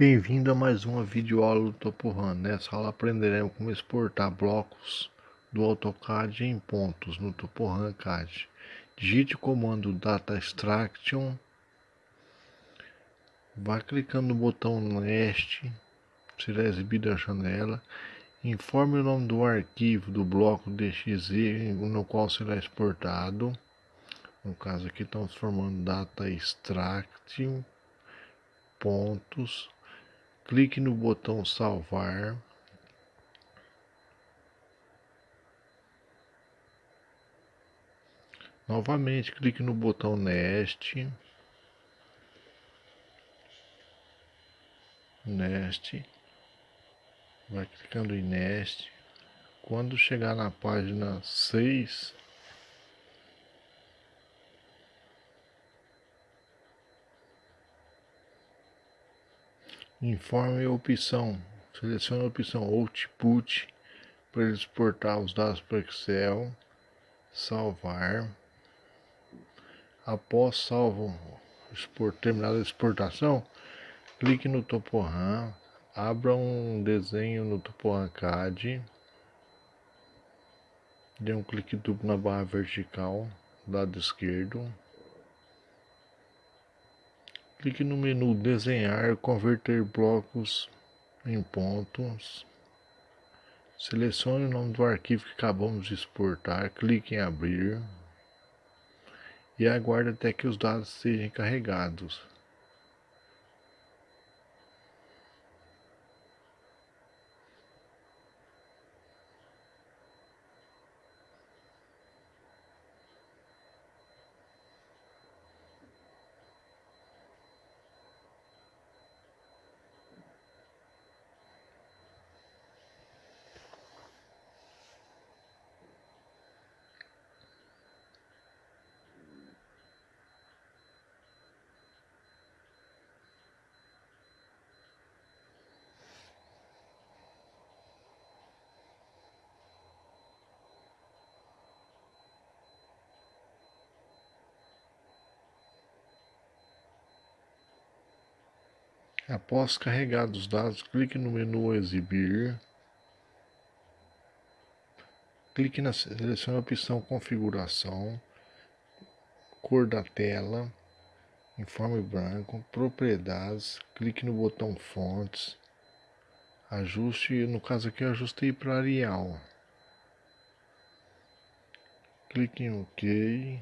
Bem-vindo a mais uma videoaula do TopoRun. Nessa aula aprenderemos como exportar blocos do AutoCAD em pontos no TopoRun CAD. Digite o comando Data Extraction. Vá clicando no botão Nest, será exibida a janela. Informe o nome do arquivo do bloco DXZ no qual será exportado. No caso aqui estamos formando Data Extraction pontos clique no botão salvar. Novamente clique no botão nest nest vai clicando em nest quando chegar na página 6 Informe a opção. Selecione a opção Output para exportar os dados para Excel. Salvar. Após salvo, export, terminada a exportação, clique no TopoRAM, abra um desenho no TopoRAM CAD, dê um clique duplo na barra vertical, lado esquerdo, Clique no menu Desenhar, Converter blocos em pontos. Selecione o nome do arquivo que acabamos de exportar, clique em Abrir e aguarde até que os dados sejam carregados. Após carregar os dados, clique no menu Exibir. Clique na selecione a opção Configuração, Cor da tela, Informe branco, Propriedades, clique no botão Fontes, Ajuste, no caso aqui eu ajustei para Arial. Clique em OK.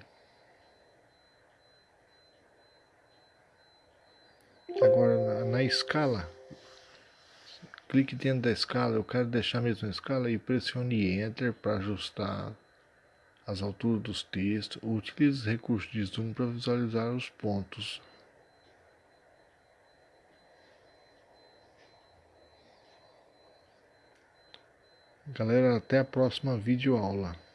Agora na, na, escala, clique dentro da escala, eu quero deixar a mesma escala e pressione Enter para ajustar as alturas dos textos. Utilize os recursos de zoom para visualizar os pontos. Galera, até a próxima videoaula.